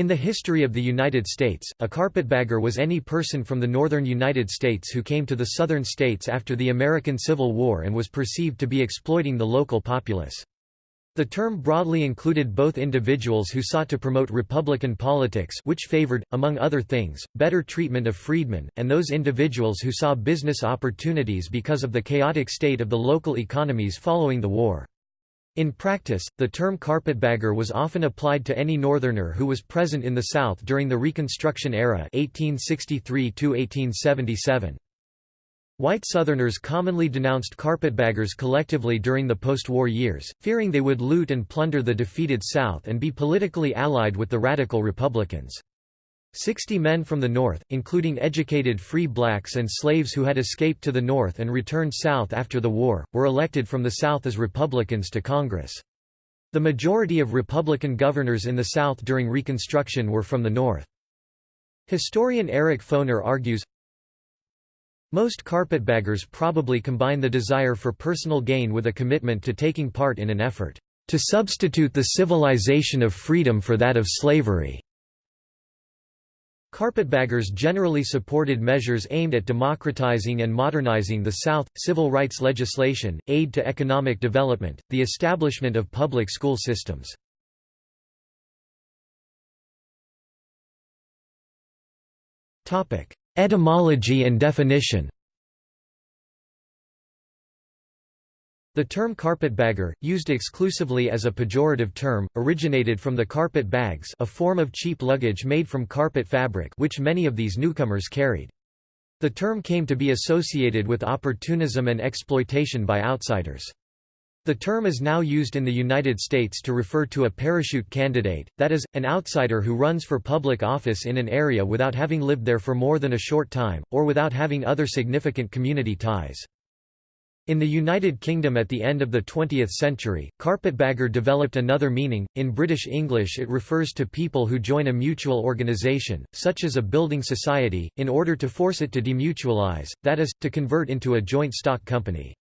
In the history of the United States, a carpetbagger was any person from the northern United States who came to the southern states after the American Civil War and was perceived to be exploiting the local populace. The term broadly included both individuals who sought to promote Republican politics which favored, among other things, better treatment of freedmen, and those individuals who saw business opportunities because of the chaotic state of the local economies following the war. In practice, the term carpetbagger was often applied to any Northerner who was present in the South during the Reconstruction era 1863 -1877. White Southerners commonly denounced carpetbaggers collectively during the post-war years, fearing they would loot and plunder the defeated South and be politically allied with the radical Republicans. Sixty men from the North, including educated free blacks and slaves who had escaped to the North and returned South after the war, were elected from the South as Republicans to Congress. The majority of Republican governors in the South during Reconstruction were from the North. Historian Eric Foner argues, most carpetbaggers probably combine the desire for personal gain with a commitment to taking part in an effort to substitute the civilization of freedom for that of slavery. Carpetbaggers generally supported measures aimed at democratizing and modernizing the South, civil rights legislation, aid to economic development, the establishment of public school systems. Etymology and definition The term carpetbagger, used exclusively as a pejorative term, originated from the carpet bags a form of cheap luggage made from carpet fabric which many of these newcomers carried. The term came to be associated with opportunism and exploitation by outsiders. The term is now used in the United States to refer to a parachute candidate, that is, an outsider who runs for public office in an area without having lived there for more than a short time, or without having other significant community ties. In the United Kingdom at the end of the 20th century, carpetbagger developed another meaning. In British English, it refers to people who join a mutual organisation, such as a building society, in order to force it to demutualise, that is, to convert into a joint stock company.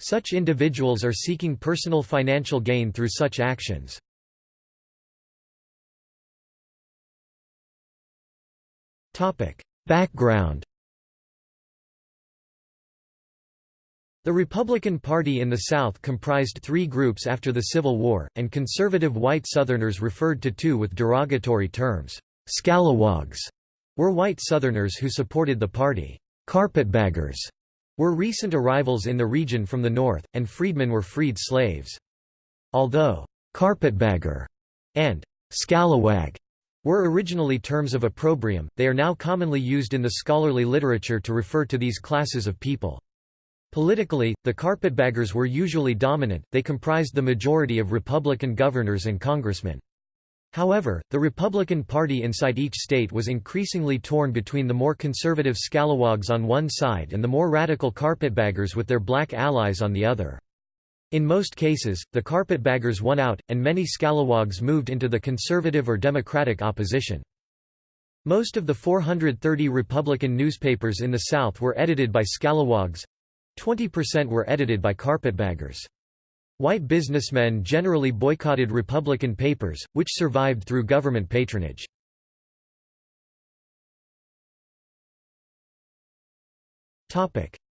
Such individuals are seeking personal financial gain through such actions. Background The Republican Party in the South comprised three groups after the Civil War, and conservative white Southerners referred to two with derogatory terms. Scalawags were white Southerners who supported the party. Carpetbaggers were recent arrivals in the region from the north, and freedmen were freed slaves. Although carpetbagger and scalawag were originally terms of opprobrium, they are now commonly used in the scholarly literature to refer to these classes of people. Politically, the carpetbaggers were usually dominant, they comprised the majority of Republican governors and congressmen. However, the Republican Party inside each state was increasingly torn between the more conservative scalawags on one side and the more radical carpetbaggers with their black allies on the other. In most cases, the carpetbaggers won out, and many scalawags moved into the conservative or democratic opposition. Most of the 430 Republican newspapers in the South were edited by scalawags. 20% were edited by carpetbaggers. White businessmen generally boycotted Republican papers, which survived through government patronage.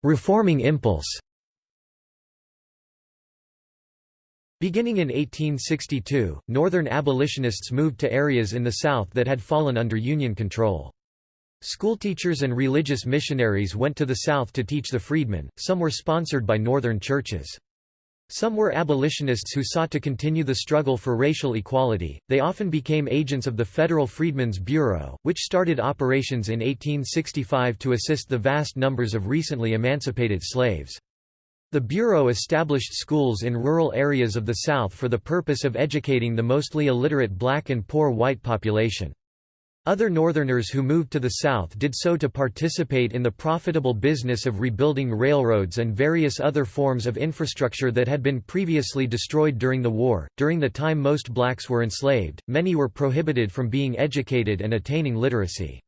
Reforming impulse Beginning in 1862, Northern abolitionists moved to areas in the South that had fallen under Union control. Schoolteachers and religious missionaries went to the South to teach the freedmen, some were sponsored by Northern churches. Some were abolitionists who sought to continue the struggle for racial equality. They often became agents of the Federal Freedmen's Bureau, which started operations in 1865 to assist the vast numbers of recently emancipated slaves. The Bureau established schools in rural areas of the South for the purpose of educating the mostly illiterate black and poor white population. Other Northerners who moved to the South did so to participate in the profitable business of rebuilding railroads and various other forms of infrastructure that had been previously destroyed during the war. During the time most blacks were enslaved, many were prohibited from being educated and attaining literacy.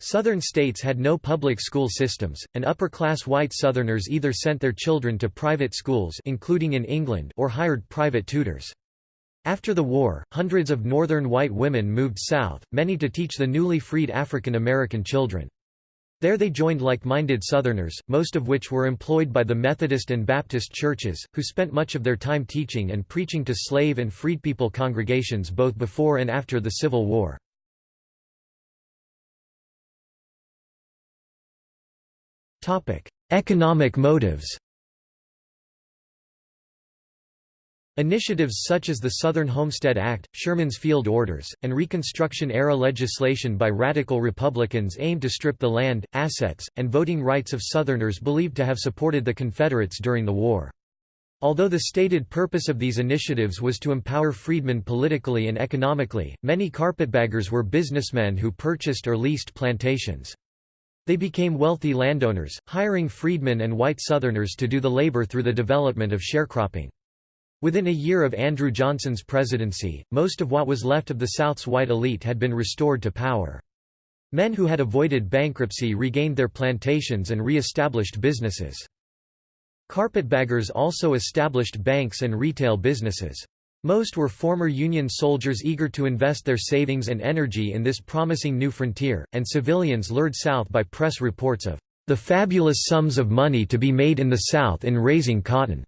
Southern states had no public school systems, and upper-class white Southerners either sent their children to private schools including in England or hired private tutors. After the war, hundreds of northern white women moved south, many to teach the newly freed African American children. There they joined like-minded Southerners, most of which were employed by the Methodist and Baptist churches, who spent much of their time teaching and preaching to slave and freedpeople congregations both before and after the Civil War. Economic motives Initiatives such as the Southern Homestead Act, Sherman's Field Orders, and Reconstruction-era legislation by radical Republicans aimed to strip the land, assets, and voting rights of Southerners believed to have supported the Confederates during the war. Although the stated purpose of these initiatives was to empower freedmen politically and economically, many carpetbaggers were businessmen who purchased or leased plantations. They became wealthy landowners, hiring freedmen and white Southerners to do the labor through the development of sharecropping. Within a year of Andrew Johnson's presidency, most of what was left of the South's white elite had been restored to power. Men who had avoided bankruptcy regained their plantations and re-established businesses. Carpetbaggers also established banks and retail businesses. Most were former Union soldiers eager to invest their savings and energy in this promising new frontier, and civilians lured south by press reports of the fabulous sums of money to be made in the South in raising cotton.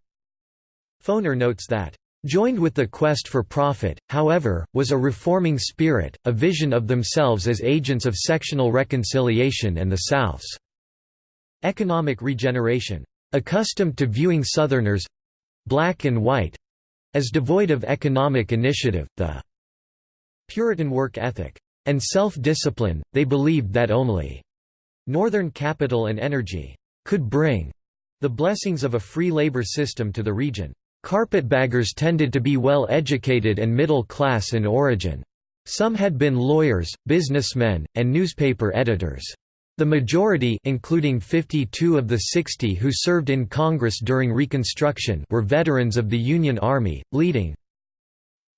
Foner notes that, "...joined with the quest for profit, however, was a reforming spirit, a vision of themselves as agents of sectional reconciliation and the South's economic regeneration. Accustomed to viewing Southerners—black and white—as devoid of economic initiative, the Puritan work ethic, and self-discipline, they believed that only Northern capital and energy could bring the blessings of a free labor system to the region. Carpetbaggers tended to be well educated and middle class in origin. Some had been lawyers, businessmen, and newspaper editors. The majority including 52 of the 60 who served in Congress during Reconstruction were veterans of the Union Army, leading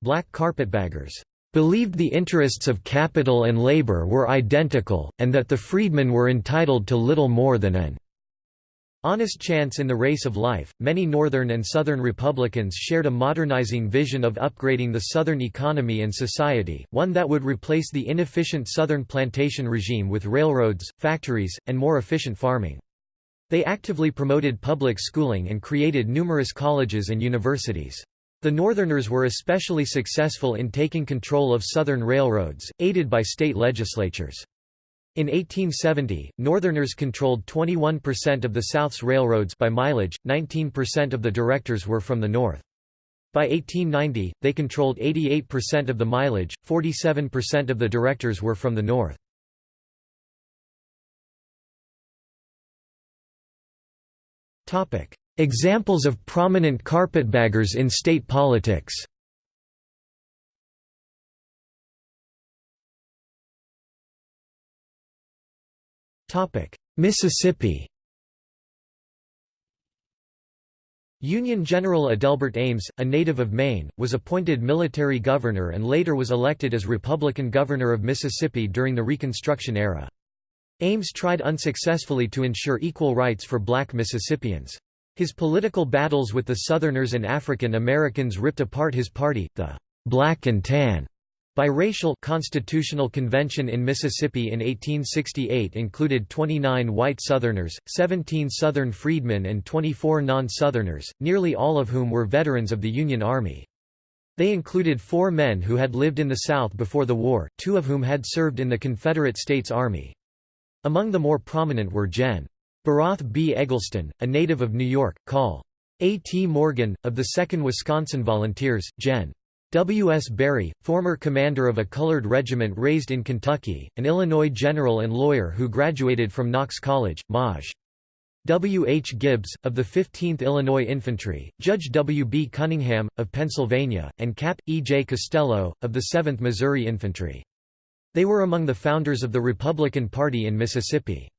black carpetbaggers believed the interests of capital and labor were identical, and that the freedmen were entitled to little more than an Honest chance in the race of life, many Northern and Southern Republicans shared a modernizing vision of upgrading the Southern economy and society, one that would replace the inefficient Southern plantation regime with railroads, factories, and more efficient farming. They actively promoted public schooling and created numerous colleges and universities. The Northerners were especially successful in taking control of Southern railroads, aided by state legislatures. In 1870, Northerners controlled 21% of the South's railroads by mileage, 19% of the directors were from the North. By 1890, they controlled 88% of the mileage, 47% of the directors were from the North. Examples of prominent carpetbaggers in state politics Mississippi Union General Adelbert Ames, a native of Maine, was appointed military governor and later was elected as Republican governor of Mississippi during the Reconstruction era. Ames tried unsuccessfully to ensure equal rights for black Mississippians. His political battles with the Southerners and African Americans ripped apart his party, the Black and Tan Biracial Constitutional Convention in Mississippi in 1868 included 29 white Southerners, 17 Southern freedmen and 24 non-Southerners, nearly all of whom were veterans of the Union Army. They included four men who had lived in the South before the war, two of whom had served in the Confederate States Army. Among the more prominent were Gen. Beroth B. Eggleston, a native of New York, Col. A. T. Morgan, of the 2nd Wisconsin Volunteers, Gen. W. S. Berry, former commander of a colored regiment raised in Kentucky, an Illinois general and lawyer who graduated from Knox College, Maj. W. H. Gibbs, of the 15th Illinois Infantry, Judge W. B. Cunningham, of Pennsylvania, and Cap. E. J. Costello, of the 7th Missouri Infantry. They were among the founders of the Republican Party in Mississippi.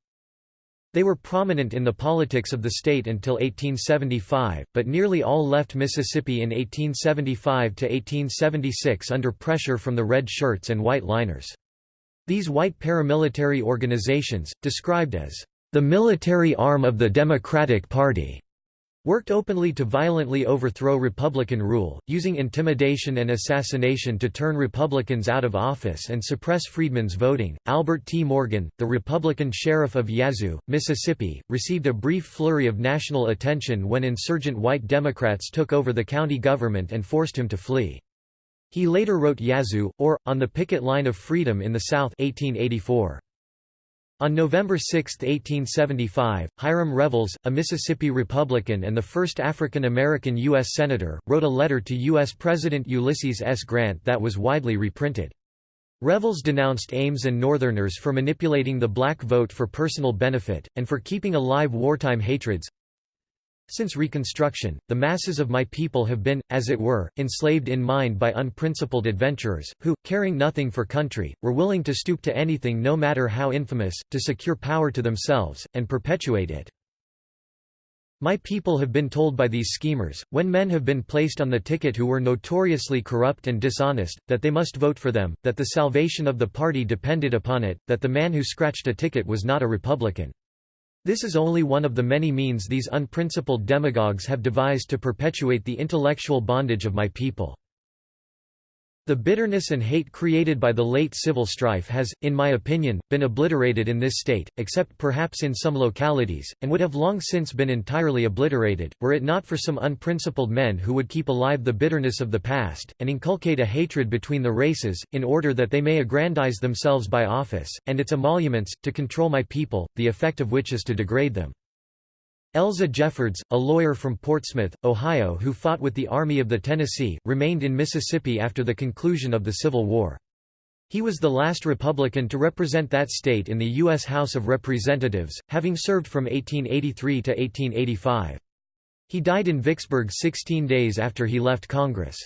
They were prominent in the politics of the state until 1875, but nearly all left Mississippi in 1875 to 1876 under pressure from the red shirts and white liners. These white paramilitary organizations, described as the military arm of the Democratic Party, worked openly to violently overthrow Republican rule, using intimidation and assassination to turn Republicans out of office and suppress freedmen's voting. Albert T. Morgan, the Republican sheriff of Yazoo, Mississippi, received a brief flurry of national attention when insurgent white Democrats took over the county government and forced him to flee. He later wrote Yazoo, or, On the Picket Line of Freedom in the South 1884. On November 6, 1875, Hiram Revels, a Mississippi Republican and the first African American U.S. Senator, wrote a letter to U.S. President Ulysses S. Grant that was widely reprinted. Revels denounced Ames and Northerners for manipulating the black vote for personal benefit, and for keeping alive wartime hatreds. Since Reconstruction, the masses of my people have been, as it were, enslaved in mind by unprincipled adventurers, who, caring nothing for country, were willing to stoop to anything no matter how infamous, to secure power to themselves, and perpetuate it. My people have been told by these schemers, when men have been placed on the ticket who were notoriously corrupt and dishonest, that they must vote for them, that the salvation of the party depended upon it, that the man who scratched a ticket was not a Republican. This is only one of the many means these unprincipled demagogues have devised to perpetuate the intellectual bondage of my people. The bitterness and hate created by the late civil strife has, in my opinion, been obliterated in this state, except perhaps in some localities, and would have long since been entirely obliterated, were it not for some unprincipled men who would keep alive the bitterness of the past, and inculcate a hatred between the races, in order that they may aggrandize themselves by office, and its emoluments, to control my people, the effect of which is to degrade them. Elza Jeffords, a lawyer from Portsmouth, Ohio who fought with the Army of the Tennessee, remained in Mississippi after the conclusion of the Civil War. He was the last Republican to represent that state in the U.S. House of Representatives, having served from 1883 to 1885. He died in Vicksburg 16 days after he left Congress.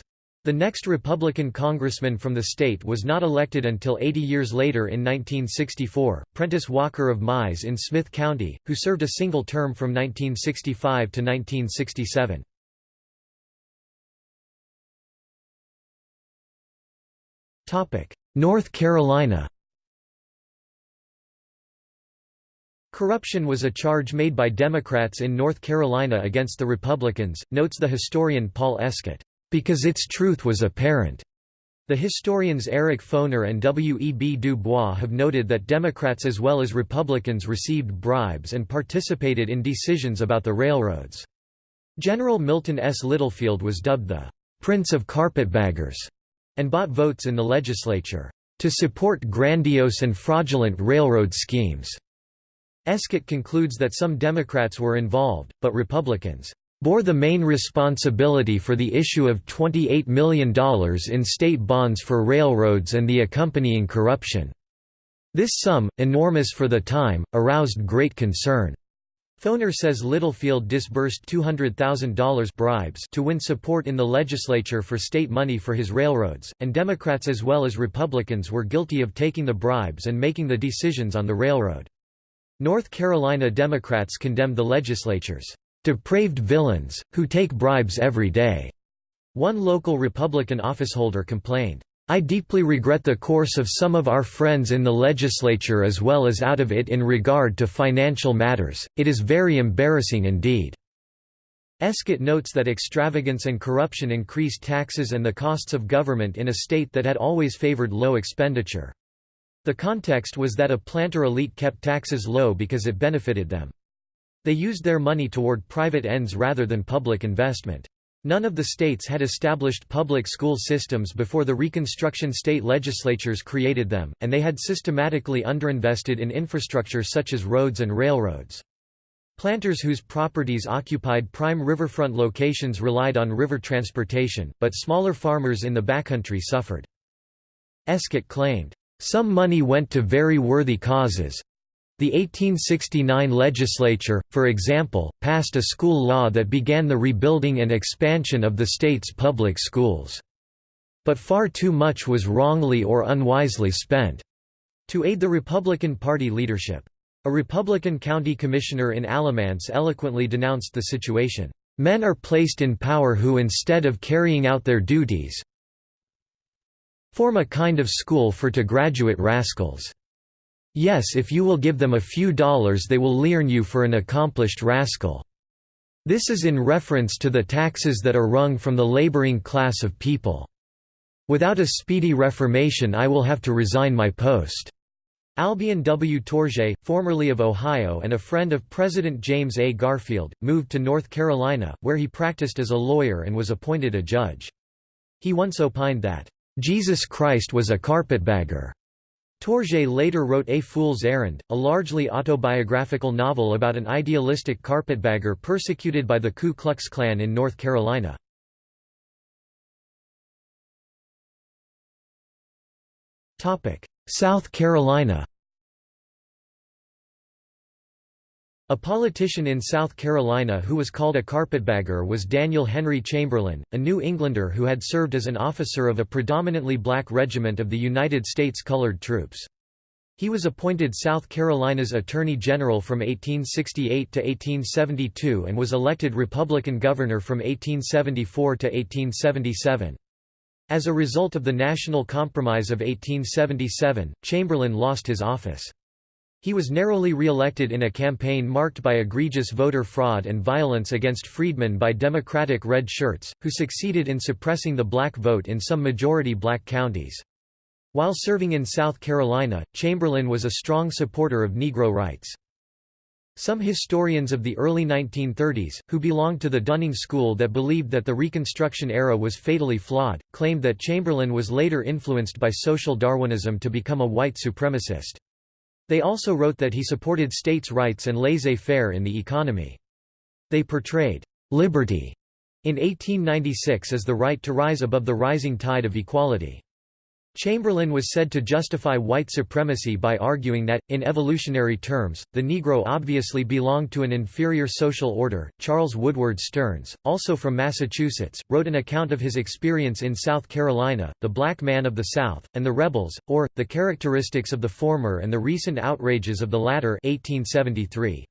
The next Republican congressman from the state was not elected until 80 years later in 1964, Prentiss Walker of Mize in Smith County, who served a single term from 1965 to 1967. North Carolina Corruption was a charge made by Democrats in North Carolina against the Republicans, notes the historian Paul Escott because its truth was apparent. The historians Eric Foner and W. E. B. Du Bois have noted that Democrats as well as Republicans received bribes and participated in decisions about the railroads. General Milton S. Littlefield was dubbed the «Prince of Carpetbaggers» and bought votes in the legislature «to support grandiose and fraudulent railroad schemes». Escott concludes that some Democrats were involved, but Republicans bore the main responsibility for the issue of $28 million in state bonds for railroads and the accompanying corruption. This sum, enormous for the time, aroused great concern. Foner says Littlefield disbursed $200,000 bribes to win support in the legislature for state money for his railroads, and Democrats as well as Republicans were guilty of taking the bribes and making the decisions on the railroad. North Carolina Democrats condemned the legislatures depraved villains, who take bribes every day." One local Republican officeholder complained, I deeply regret the course of some of our friends in the legislature as well as out of it in regard to financial matters, it is very embarrassing indeed." Escott notes that extravagance and corruption increased taxes and the costs of government in a state that had always favored low expenditure. The context was that a planter elite kept taxes low because it benefited them. They used their money toward private ends rather than public investment. None of the states had established public school systems before the Reconstruction state legislatures created them, and they had systematically underinvested in infrastructure such as roads and railroads. Planters whose properties occupied prime riverfront locations relied on river transportation, but smaller farmers in the backcountry suffered. Escott claimed, "...some money went to very worthy causes, the 1869 legislature, for example, passed a school law that began the rebuilding and expansion of the state's public schools. But far too much was wrongly or unwisely spent. To aid the Republican Party leadership. A Republican county commissioner in Alamance eloquently denounced the situation. Men are placed in power who instead of carrying out their duties form a kind of school for to graduate rascals. Yes if you will give them a few dollars they will learn you for an accomplished rascal." This is in reference to the taxes that are wrung from the laboring class of people. Without a speedy reformation I will have to resign my post." Albion W. Tourgée, formerly of Ohio and a friend of President James A. Garfield, moved to North Carolina, where he practiced as a lawyer and was appointed a judge. He once opined that, "...Jesus Christ was a carpetbagger." Tourgée later wrote A Fool's Errand, a largely autobiographical novel about an idealistic carpetbagger persecuted by the Ku Klux Klan in North Carolina. South Carolina A politician in South Carolina who was called a carpetbagger was Daniel Henry Chamberlain, a New Englander who had served as an officer of a predominantly black regiment of the United States Colored Troops. He was appointed South Carolina's Attorney General from 1868 to 1872 and was elected Republican governor from 1874 to 1877. As a result of the National Compromise of 1877, Chamberlain lost his office. He was narrowly re-elected in a campaign marked by egregious voter fraud and violence against freedmen by Democratic red shirts, who succeeded in suppressing the black vote in some majority black counties. While serving in South Carolina, Chamberlain was a strong supporter of Negro rights. Some historians of the early 1930s, who belonged to the Dunning School that believed that the Reconstruction era was fatally flawed, claimed that Chamberlain was later influenced by social Darwinism to become a white supremacist. They also wrote that he supported states' rights and laissez-faire in the economy. They portrayed «liberty» in 1896 as the right to rise above the rising tide of equality. Chamberlain was said to justify white supremacy by arguing that, in evolutionary terms, the Negro obviously belonged to an inferior social order. Charles Woodward Stearns, also from Massachusetts, wrote an account of his experience in South Carolina, the black man of the South, and the rebels, or, the characteristics of the former and the recent outrages of the latter 1873.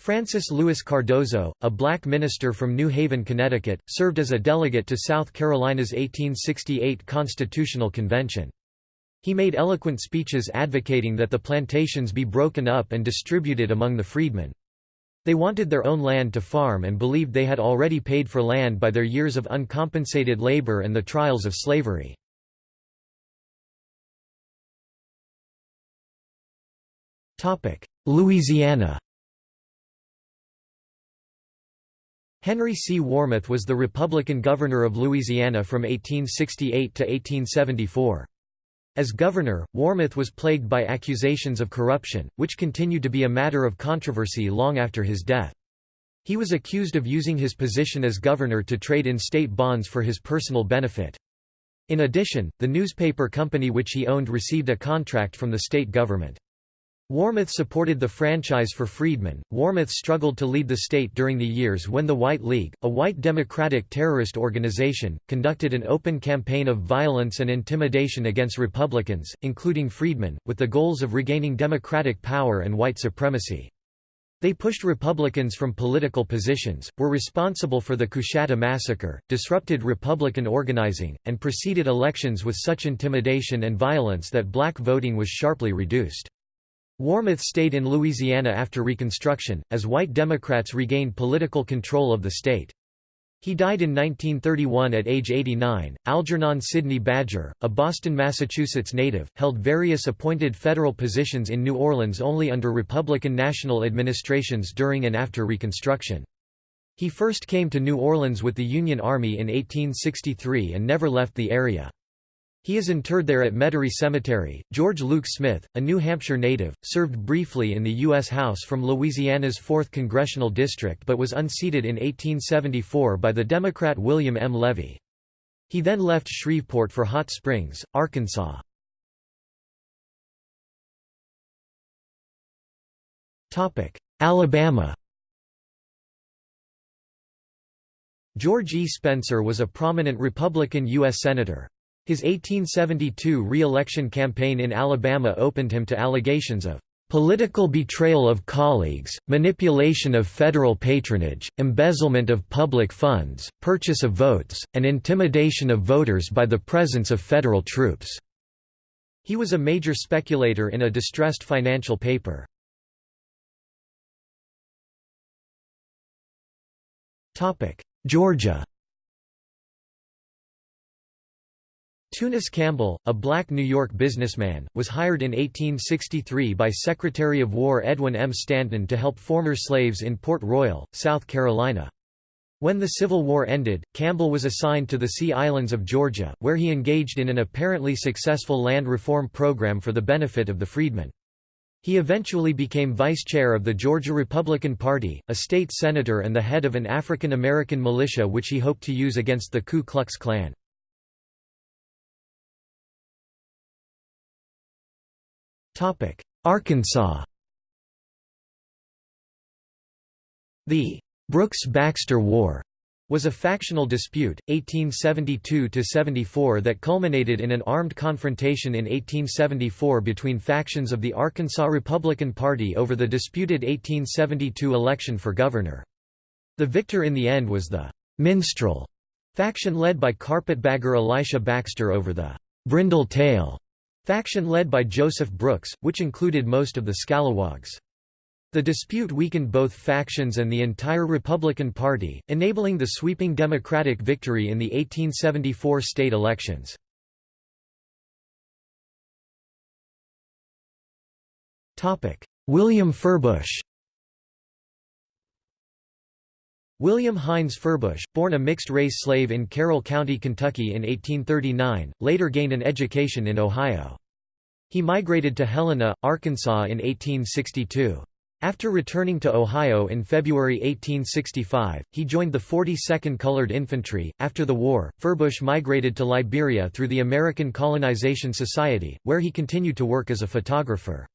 Francis Louis Cardozo, a black minister from New Haven, Connecticut, served as a delegate to South Carolina's 1868 Constitutional Convention. He made eloquent speeches advocating that the plantations be broken up and distributed among the freedmen. They wanted their own land to farm and believed they had already paid for land by their years of uncompensated labor and the trials of slavery. Louisiana Henry C. Warmoth was the Republican governor of Louisiana from 1868 to 1874. As governor, Warmoth was plagued by accusations of corruption, which continued to be a matter of controversy long after his death. He was accused of using his position as governor to trade in state bonds for his personal benefit. In addition, the newspaper company which he owned received a contract from the state government. Warmoth supported the franchise for freedmen. Warmoth struggled to lead the state during the years when the White League, a white democratic terrorist organization, conducted an open campaign of violence and intimidation against Republicans, including freedmen, with the goals of regaining democratic power and white supremacy. They pushed Republicans from political positions, were responsible for the Coushatta massacre, disrupted Republican organizing, and preceded elections with such intimidation and violence that black voting was sharply reduced. Warmoth stayed in Louisiana after Reconstruction, as white Democrats regained political control of the state. He died in 1931 at age 89. Algernon Sidney Badger, a Boston, Massachusetts native, held various appointed federal positions in New Orleans only under Republican national administrations during and after Reconstruction. He first came to New Orleans with the Union Army in 1863 and never left the area. He is interred there at Metairie Cemetery. George Luke Smith, a New Hampshire native, served briefly in the U.S. House from Louisiana's 4th Congressional District but was unseated in 1874 by the Democrat William M. Levy. He then left Shreveport for Hot Springs, Arkansas. Alabama George E. Spencer was a prominent Republican U.S. Senator. His 1872 re-election campaign in Alabama opened him to allegations of political betrayal of colleagues, manipulation of federal patronage, embezzlement of public funds, purchase of votes, and intimidation of voters by the presence of federal troops." He was a major speculator in a distressed financial paper. Georgia Tunis Campbell, a black New York businessman, was hired in 1863 by Secretary of War Edwin M. Stanton to help former slaves in Port Royal, South Carolina. When the Civil War ended, Campbell was assigned to the Sea Islands of Georgia, where he engaged in an apparently successful land reform program for the benefit of the freedmen. He eventually became vice chair of the Georgia Republican Party, a state senator and the head of an African American militia which he hoped to use against the Ku Klux Klan. Arkansas. The Brooks-Baxter War was a factional dispute, 1872–74 that culminated in an armed confrontation in 1874 between factions of the Arkansas Republican Party over the disputed 1872 election for governor. The victor in the end was the «minstrel» faction led by carpetbagger Elisha Baxter over the «brindle tail» Faction led by Joseph Brooks, which included most of the Scalawags. The dispute weakened both factions and the entire Republican Party, enabling the sweeping Democratic victory in the 1874 state elections. William Furbush William Hines Furbush, born a mixed-race slave in Carroll County, Kentucky in 1839, later gained an education in Ohio. He migrated to Helena, Arkansas in 1862. After returning to Ohio in February 1865, he joined the 42nd Colored Infantry. After the war, Furbush migrated to Liberia through the American Colonization Society, where he continued to work as a photographer.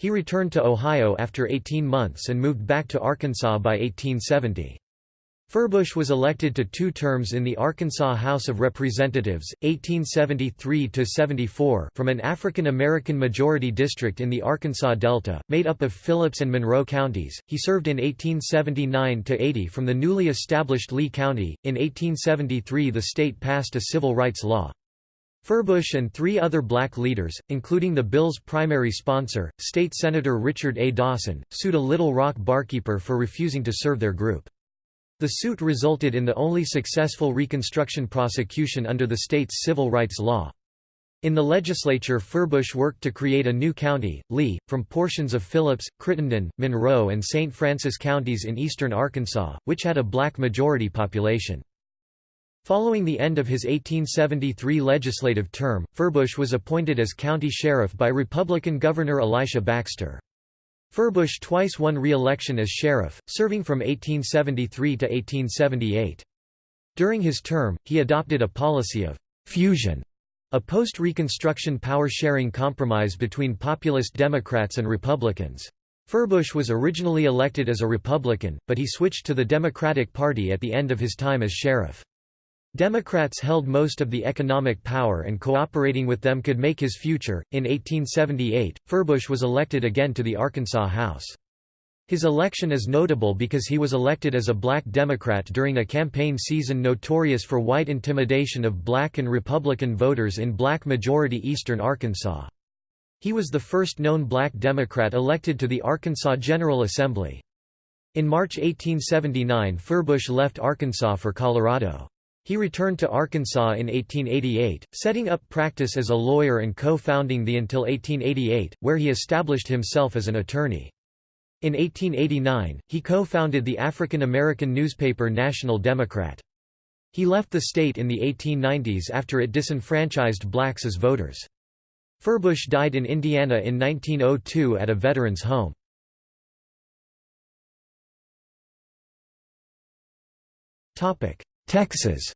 He returned to Ohio after 18 months and moved back to Arkansas by 1870. Furbush was elected to two terms in the Arkansas House of Representatives, 1873–74 from an African American majority district in the Arkansas Delta, made up of Phillips and Monroe counties. He served in 1879–80 from the newly established Lee County. In 1873 the state passed a civil rights law. Furbush and three other black leaders, including the bill's primary sponsor, State Senator Richard A. Dawson, sued a Little Rock barkeeper for refusing to serve their group. The suit resulted in the only successful Reconstruction prosecution under the state's civil rights law. In the legislature Furbush worked to create a new county, Lee, from portions of Phillips, Crittenden, Monroe and St. Francis counties in eastern Arkansas, which had a black majority population. Following the end of his 1873 legislative term, Furbush was appointed as county sheriff by Republican Governor Elisha Baxter. Furbush twice won re-election as sheriff, serving from 1873 to 1878. During his term, he adopted a policy of «fusion», a post-Reconstruction power-sharing compromise between populist Democrats and Republicans. Furbush was originally elected as a Republican, but he switched to the Democratic Party at the end of his time as sheriff. Democrats held most of the economic power and cooperating with them could make his future. In 1878, Furbush was elected again to the Arkansas House. His election is notable because he was elected as a black Democrat during a campaign season notorious for white intimidation of black and Republican voters in black-majority eastern Arkansas. He was the first known black Democrat elected to the Arkansas General Assembly. In March 1879 Furbush left Arkansas for Colorado. He returned to Arkansas in 1888, setting up practice as a lawyer and co-founding the until 1888, where he established himself as an attorney. In 1889, he co-founded the African American newspaper National Democrat. He left the state in the 1890s after it disenfranchised blacks as voters. Furbush died in Indiana in 1902 at a veterans' home. Texas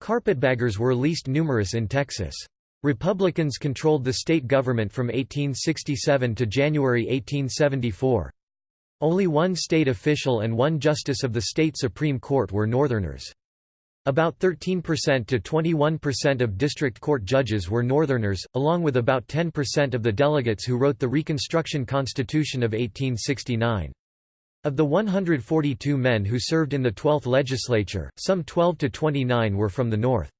Carpetbaggers were least numerous in Texas. Republicans controlled the state government from 1867 to January 1874. Only one state official and one justice of the state Supreme Court were Northerners. About 13% to 21% of district court judges were Northerners, along with about 10% of the delegates who wrote the Reconstruction Constitution of 1869. Of the 142 men who served in the 12th legislature, some 12 to 29 were from the North.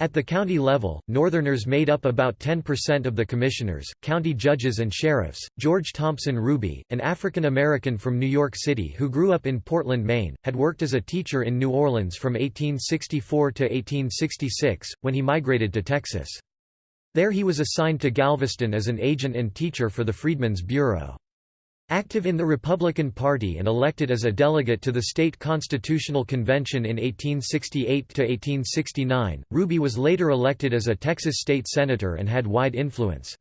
At the county level, Northerners made up about 10% of the commissioners, county judges and sheriffs. George Thompson Ruby, an African American from New York City who grew up in Portland, Maine, had worked as a teacher in New Orleans from 1864 to 1866, when he migrated to Texas. There he was assigned to Galveston as an agent and teacher for the Freedmen's Bureau. Active in the Republican Party and elected as a delegate to the state constitutional convention in 1868–1869, Ruby was later elected as a Texas state senator and had wide influence.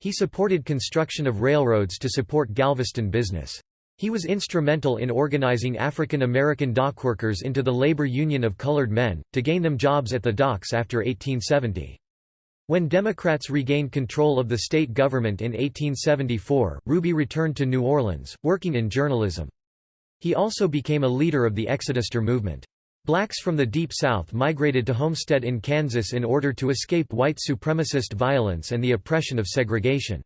He supported construction of railroads to support Galveston business. He was instrumental in organizing African American dockworkers into the Labor Union of Colored Men, to gain them jobs at the docks after 1870. When Democrats regained control of the state government in 1874, Ruby returned to New Orleans, working in journalism. He also became a leader of the Exoduster movement. Blacks from the Deep South migrated to Homestead in Kansas in order to escape white supremacist violence and the oppression of segregation.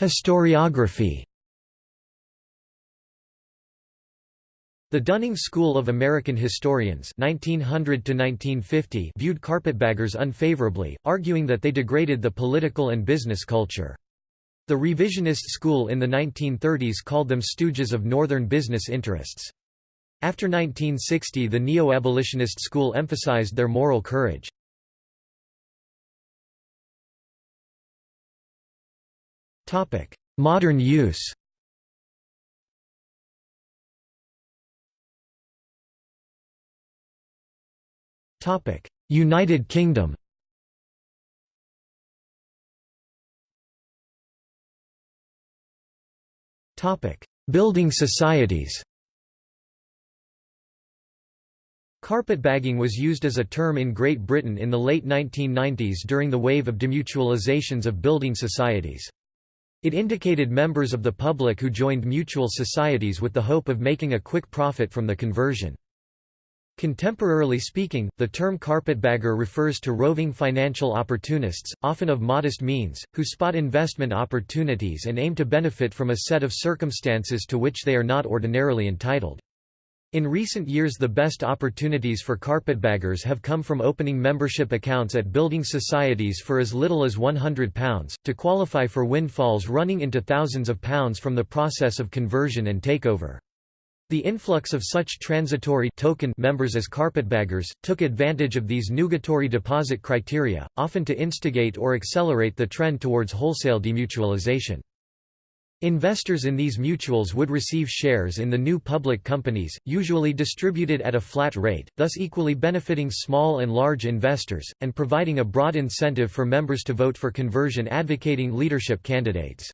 Historiography The Dunning School of American Historians 1900 viewed carpetbaggers unfavorably, arguing that they degraded the political and business culture. The revisionist school in the 1930s called them stooges of Northern business interests. After 1960 the neo-abolitionist school emphasized their moral courage. Modern use United Kingdom Building societies Carpetbagging was used as a term in Great Britain in the late 1990s during the wave of demutualizations of building societies. It indicated members of the public who joined mutual societies with the hope of making a quick profit from the conversion. Contemporarily speaking, the term carpetbagger refers to roving financial opportunists, often of modest means, who spot investment opportunities and aim to benefit from a set of circumstances to which they are not ordinarily entitled. In recent years the best opportunities for carpetbaggers have come from opening membership accounts at building societies for as little as £100, to qualify for windfalls running into thousands of pounds from the process of conversion and takeover. The influx of such transitory token members as carpetbaggers, took advantage of these nugatory deposit criteria, often to instigate or accelerate the trend towards wholesale demutualization. Investors in these mutuals would receive shares in the new public companies, usually distributed at a flat rate, thus equally benefiting small and large investors, and providing a broad incentive for members to vote for conversion advocating leadership candidates.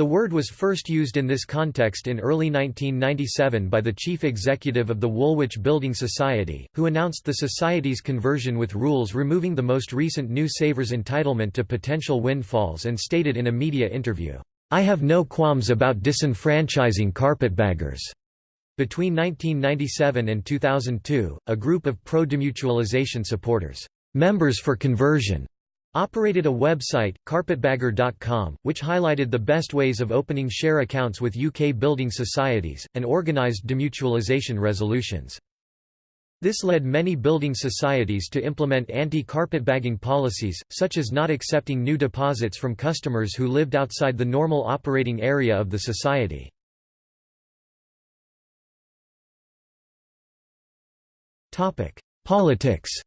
The word was first used in this context in early 1997 by the chief executive of the Woolwich Building Society, who announced the society's conversion with rules removing the most recent New Savers entitlement to potential windfalls and stated in a media interview, "'I have no qualms about disenfranchising carpetbaggers." Between 1997 and 2002, a group of pro-demutualization supporters, "'Members for Conversion' Operated a website, carpetbagger.com, which highlighted the best ways of opening share accounts with UK building societies, and organised demutualisation resolutions. This led many building societies to implement anti-carpetbagging policies, such as not accepting new deposits from customers who lived outside the normal operating area of the society. Politics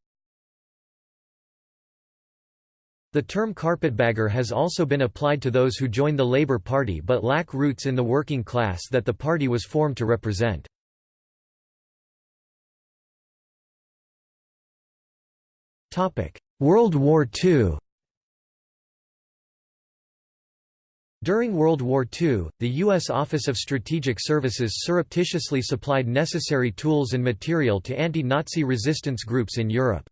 The term carpetbagger has also been applied to those who join the Labour Party but lack roots in the working class that the party was formed to represent. World War II During World War II, the U.S. Office of Strategic Services surreptitiously supplied necessary tools and material to anti-Nazi resistance groups in Europe.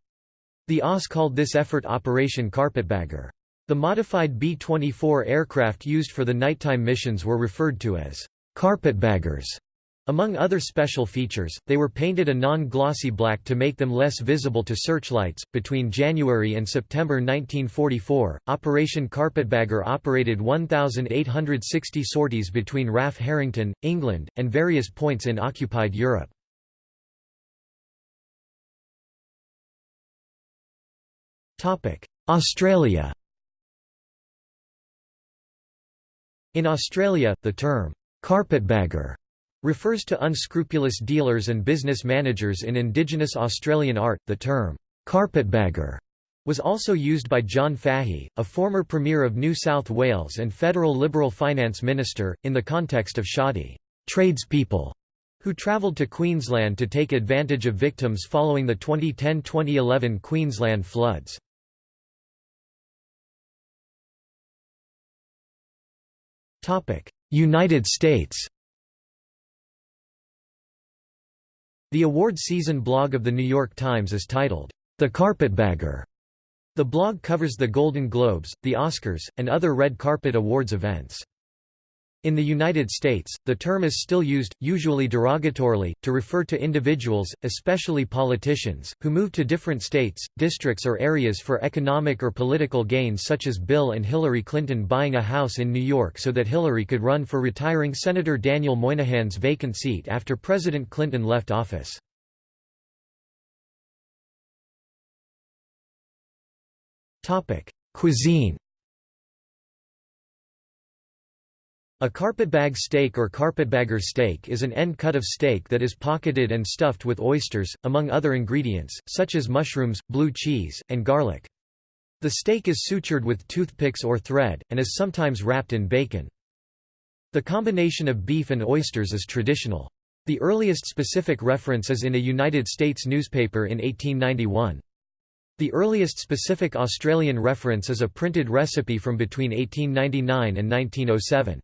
The OSS called this effort Operation Carpetbagger. The modified B-24 aircraft used for the nighttime missions were referred to as carpetbaggers. Among other special features, they were painted a non-glossy black to make them less visible to searchlights. Between January and September 1944, Operation Carpetbagger operated 1,860 sorties between RAF Harrington, England, and various points in occupied Europe. Australia In Australia, the term, carpetbagger refers to unscrupulous dealers and business managers in Indigenous Australian art. The term, carpetbagger, was also used by John Fahey, a former Premier of New South Wales and federal Liberal finance minister, in the context of shoddy tradespeople who travelled to Queensland to take advantage of victims following the 2010–2011 Queensland floods. United States The award season blog of The New York Times is titled, The Carpetbagger. The blog covers the Golden Globes, the Oscars, and other red carpet awards events. In the United States, the term is still used, usually derogatorily, to refer to individuals, especially politicians, who move to different states, districts or areas for economic or political gains such as Bill and Hillary Clinton buying a house in New York so that Hillary could run for retiring Senator Daniel Moynihan's vacant seat after President Clinton left office. Cuisine A carpetbag steak or carpetbagger steak is an end cut of steak that is pocketed and stuffed with oysters, among other ingredients, such as mushrooms, blue cheese, and garlic. The steak is sutured with toothpicks or thread, and is sometimes wrapped in bacon. The combination of beef and oysters is traditional. The earliest specific reference is in a United States newspaper in 1891. The earliest specific Australian reference is a printed recipe from between 1899 and 1907.